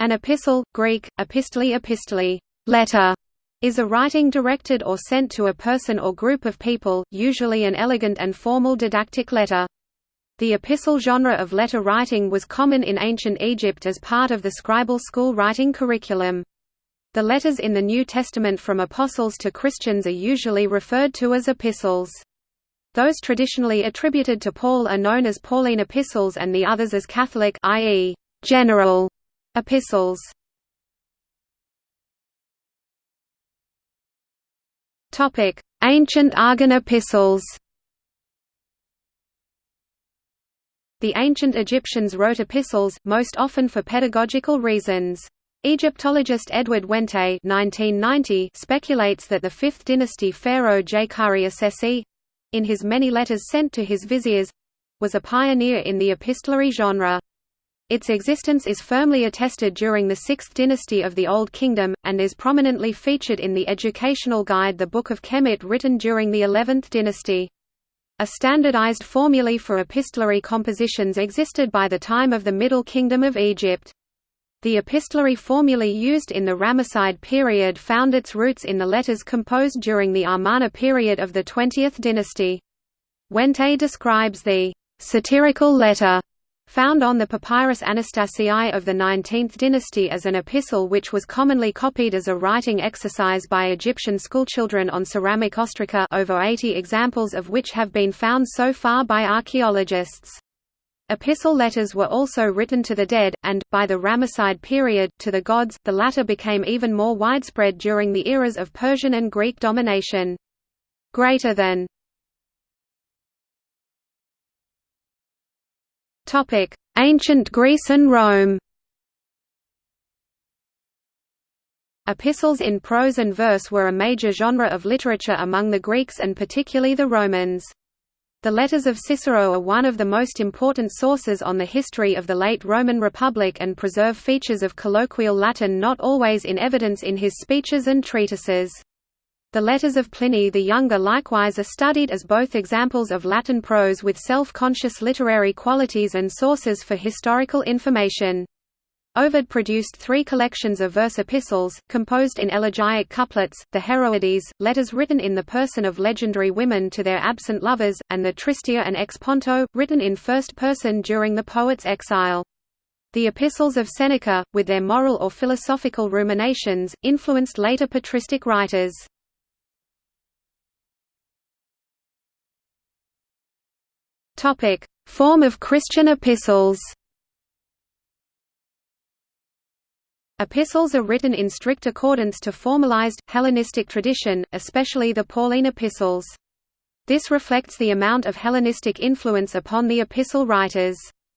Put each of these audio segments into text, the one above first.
An epistle, Greek, epistole epistole, letter, is a writing directed or sent to a person or group of people, usually an elegant and formal didactic letter. The epistle genre of letter writing was common in ancient Egypt as part of the scribal school writing curriculum. The letters in the New Testament from apostles to Christians are usually referred to as epistles. Those traditionally attributed to Paul are known as Pauline epistles and the others as Catholic i.e., general epistles. Topic: Ancient Argan epistles. The ancient Egyptians wrote epistles, most often for pedagogical reasons. Egyptologist Edward Wente (1990) speculates that the 5th dynasty pharaoh Djedkare Isesi, in his many letters sent to his viziers, was a pioneer in the epistolary genre. Its existence is firmly attested during the Sixth Dynasty of the Old Kingdom, and is prominently featured in the educational guide The Book of Kemit written during the Eleventh Dynasty. A standardized formulae for epistolary compositions existed by the time of the Middle Kingdom of Egypt. The epistolary formulae used in the Ramesside period found its roots in the letters composed during the Amarna period of the 20th dynasty. Wente describes the satirical letter found on the papyrus Anastasiae of the 19th dynasty as an epistle which was commonly copied as a writing exercise by Egyptian schoolchildren on ceramic ostraca over 80 examples of which have been found so far by archaeologists. Epistle letters were also written to the dead, and, by the Ramesside period, to the gods, the latter became even more widespread during the eras of Persian and Greek domination. Greater than Topic: Ancient Greece and Rome. Epistles in prose and verse were a major genre of literature among the Greeks and particularly the Romans. The letters of Cicero are one of the most important sources on the history of the late Roman Republic and preserve features of colloquial Latin not always in evidence in his speeches and treatises. The letters of Pliny the Younger likewise are studied as both examples of Latin prose with self-conscious literary qualities and sources for historical information. Ovid produced three collections of verse epistles, composed in elegiac couplets, the Heroides, letters written in the person of legendary women to their absent lovers, and the Tristia and Ex Ponto, written in first person during the poet's exile. The epistles of Seneca, with their moral or philosophical ruminations, influenced later patristic writers. Topic: Form of Christian epistles. Epistles are written in strict accordance to formalized, Hellenistic tradition, especially the Pauline epistles. This reflects the amount of Hellenistic influence upon the epistle writers.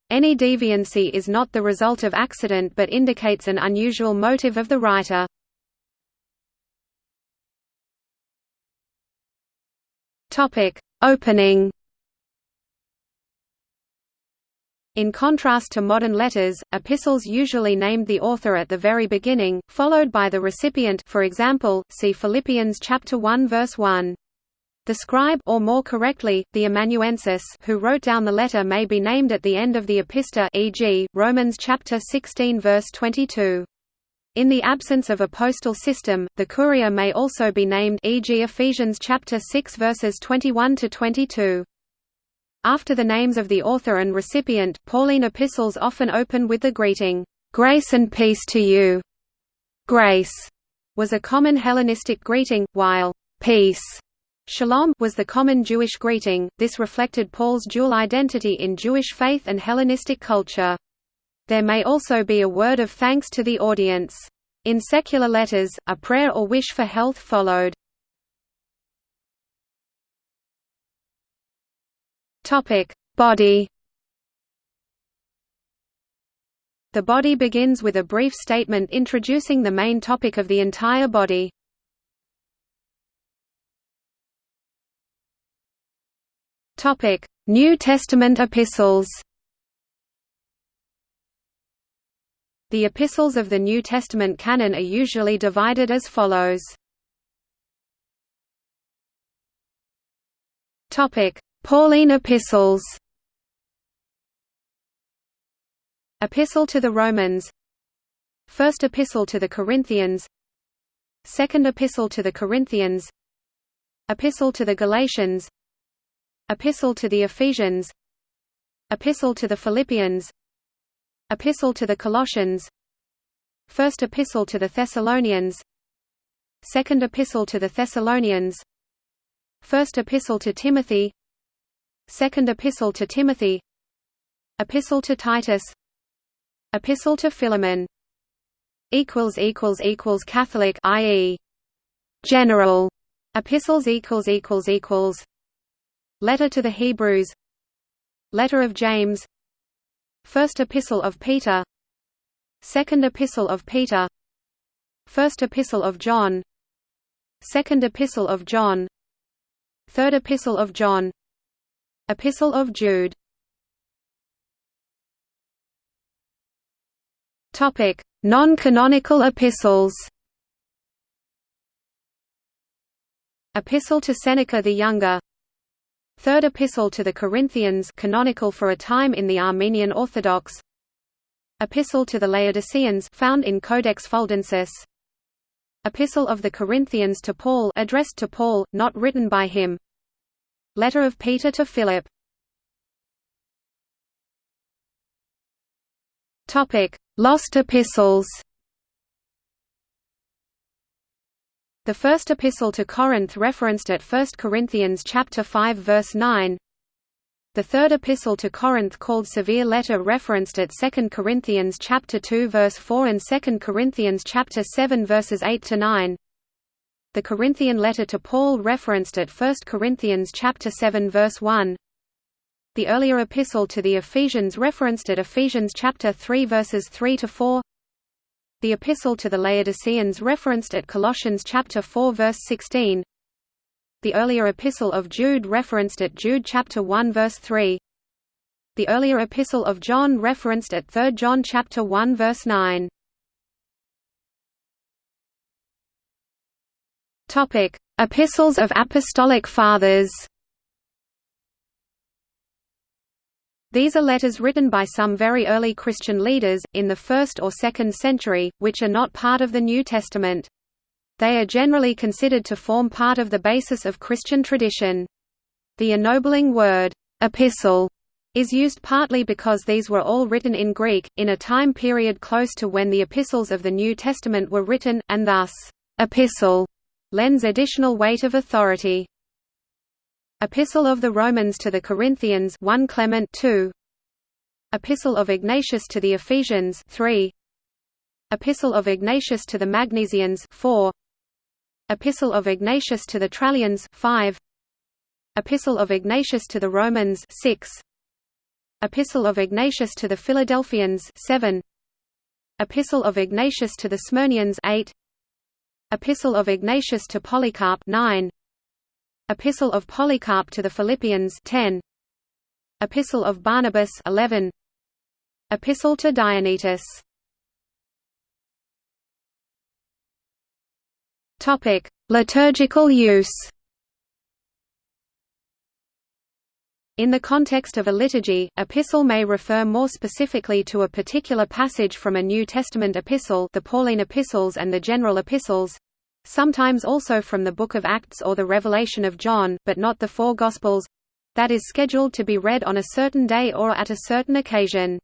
Any deviancy is not the result of accident but indicates an unusual motive of the writer. Opening In contrast to modern letters, epistles usually named the author at the very beginning, followed by the recipient for example, see Philippians chapter 1 verse 1. The scribe or more correctly, the amanuensis who wrote down the letter may be named at the end of the epistola e.g., Romans chapter 16 verse 22. In the absence of a postal system, the courier may also be named e.g. Ephesians chapter 6 verses 21 to 22. After the names of the author and recipient, Pauline epistles often open with the greeting, "'Grace and peace to you'". Grace was a common Hellenistic greeting, while peace Shalom was the common Jewish greeting. This reflected Paul's dual identity in Jewish faith and Hellenistic culture. There may also be a word of thanks to the audience. In secular letters, a prayer or wish for health followed. Topic: Body. The body begins with a brief statement introducing the main topic of the entire body. Topic: New Testament epistles. The epistles of the New Testament canon are usually divided as follows. Topic: Pauline epistles. Epistle to the Romans. First Epistle to the Corinthians. Second Epistle to the Corinthians. Epistle to the Galatians. Epistle to the Ephesians. Epistle to the Philippians. Epistle to the Colossians. First Epistle to the Thessalonians. Second Epistle to the Thessalonians. First Epistle to Timothy Second Epistle to Timothy. Epistle to Titus. Epistle to Philemon. Equals equals equals Catholic i.e. general. Epistles equals equals equals. Letter to the Hebrews. Letter of James. First Epistle of Peter. Second Epistle of Peter. First Epistle of John. Second Epistle of John. Third Epistle of John Epistle of Jude. Topic Non-canonical epistles. Epistle to Seneca the Younger. Third Epistle to the Corinthians canonical for a time in the Armenian Orthodox. Epistle to the Laodiceans found in Codex Fuldensis. Epistle of the Corinthians to Paul addressed to Paul, not written by him Letter of Peter to Philip Topic Lost epistles The first epistle to Corinth referenced at 1 Corinthians chapter 5 verse 9. The third epistle to Corinth called Severe Letter referenced at 2 Corinthians chapter 2 verse 4 and 2 Corinthians chapter 7 verses 8 to 9. The Corinthian letter to Paul referenced at 1 Corinthians chapter 7 verse 1. The earlier epistle to the Ephesians referenced at Ephesians chapter 3 verses 3 to 4. The epistle to the Laodiceans referenced at Colossians chapter 4 verse 16. The earlier epistle of Jude referenced at Jude chapter 1 verse 3. The earlier epistle of John referenced at 3 John chapter 1 verse 9. Topic: Epistles of Apostolic Fathers. These are letters written by some very early Christian leaders, in the 1st or 2nd century, which are not part of the New Testament. They are generally considered to form part of the basis of Christian tradition. The ennobling word, epistle, is used partly because these were all written in Greek, in a time period close to when the epistles of the New Testament were written, and thus, epistle lends additional weight of authority. Epistle of the Romans to the Corinthians 1 Clement 2 Epistle of Ignatius to the Ephesians 3 Epistle of Ignatius to the Magnesians 4 Epistle of Ignatius to the Trallians 5 Epistle of Ignatius to the Romans 6 Epistle of Ignatius to the Philadelphians 7 Epistle of Ignatius to the Smyrnaeans 8 Epistle of Ignatius to Polycarp 9 Epistle of Polycarp to the Philippians 10 Epistle of Barnabas 11 Epistle to Diognetus Topic Liturgical use. In the context of a liturgy, epistle may refer more specifically to a particular passage from a New Testament epistle the Pauline epistles and the general epistles, sometimes also from the Book of Acts or the Revelation of John, but not the four Gospels that is scheduled to be read on a certain day or at a certain occasion.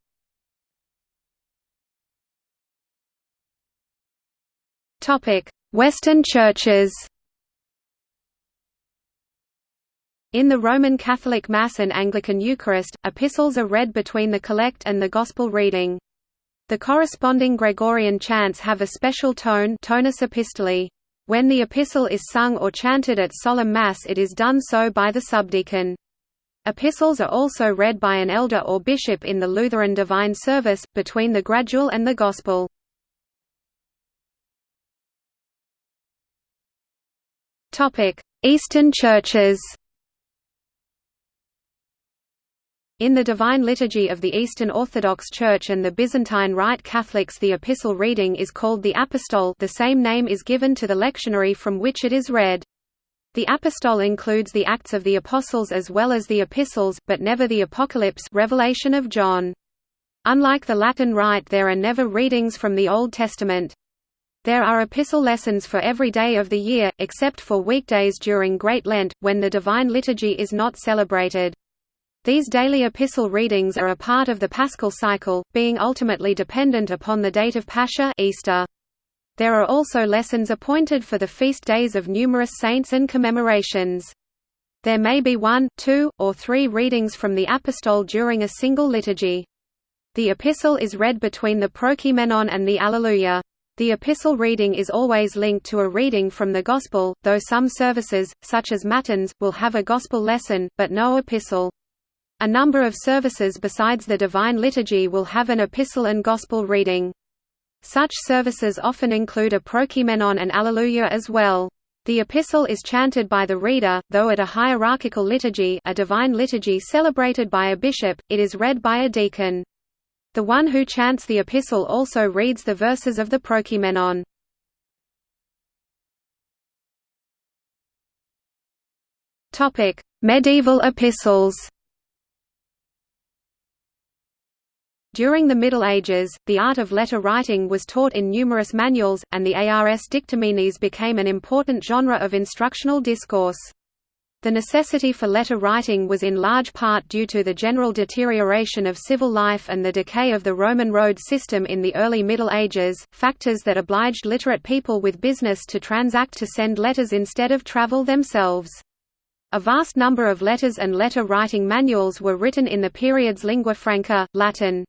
Western churches In the Roman Catholic Mass and Anglican Eucharist, epistles are read between the collect and the Gospel reading. The corresponding Gregorian chants have a special tone tonus epistolae. When the epistle is sung or chanted at solemn Mass it is done so by the subdeacon. Epistles are also read by an elder or bishop in the Lutheran Divine Service, between the Gradual and the Gospel. Eastern churches In the Divine Liturgy of the Eastern Orthodox Church and the Byzantine Rite Catholics the epistle reading is called the Apostol the same name is given to the lectionary from which it is read. The Apostol includes the Acts of the Apostles as well as the Epistles, but never the Apocalypse Revelation of John. Unlike the Latin Rite there are never readings from the Old Testament. There are epistle lessons for every day of the year, except for weekdays during Great Lent, when the Divine Liturgy is not celebrated. These daily epistle readings are a part of the Paschal cycle, being ultimately dependent upon the date of Pascha Easter. There are also lessons appointed for the feast days of numerous saints and commemorations. There may be one, two, or three readings from the Apostol during a single liturgy. The epistle is read between the Prokeimenon and the Alleluia. The epistle reading is always linked to a reading from the Gospel, though some services, such as Matins, will have a Gospel lesson, but no epistle. A number of services besides the Divine Liturgy will have an epistle and Gospel reading. Such services often include a prokeimenon and Alleluia as well. The epistle is chanted by the reader, though at a hierarchical liturgy a divine liturgy celebrated by a bishop, it is read by a deacon. The one who chants the epistle also reads the verses of the Prokeimenon. Medieval epistles During the Middle Ages, the art of letter writing was taught in numerous manuals, and the Ars Dictaminis became an important genre of instructional discourse. The necessity for letter writing was in large part due to the general deterioration of civil life and the decay of the Roman road system in the early Middle Ages, factors that obliged literate people with business to transact to send letters instead of travel themselves. A vast number of letters and letter writing manuals were written in the period's lingua franca, Latin.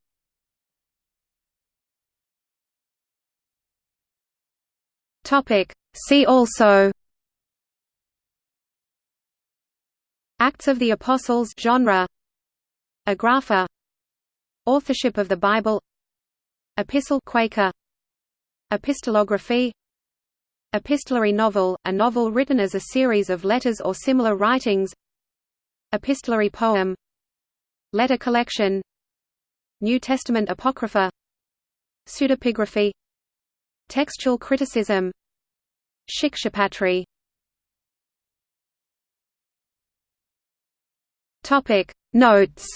Topic. See also Acts of the Apostles genre. Agrapha Authorship of the Bible. Epistle Quaker. Epistolography Epistolary novel, a novel written as a series of letters or similar writings. Epistolary poem. Letter collection. New Testament Apocrypha. Pseudepigraphy. Textual criticism Shikshapatri Topic Notes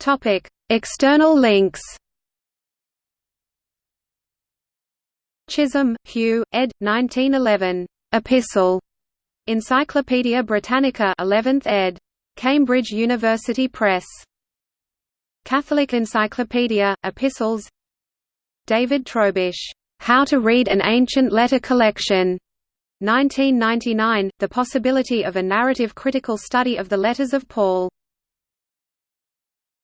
Topic External links Chisholm, Hugh, ed. 1911. Epistle. Encyclopædia Britannica 11th ed. Cambridge University Press. Catholic Encyclopedia, Epistles. David Trobisch, "'How to Read an Ancient Letter Collection' 1999, The Possibility of a Narrative Critical Study of the Letters of Paul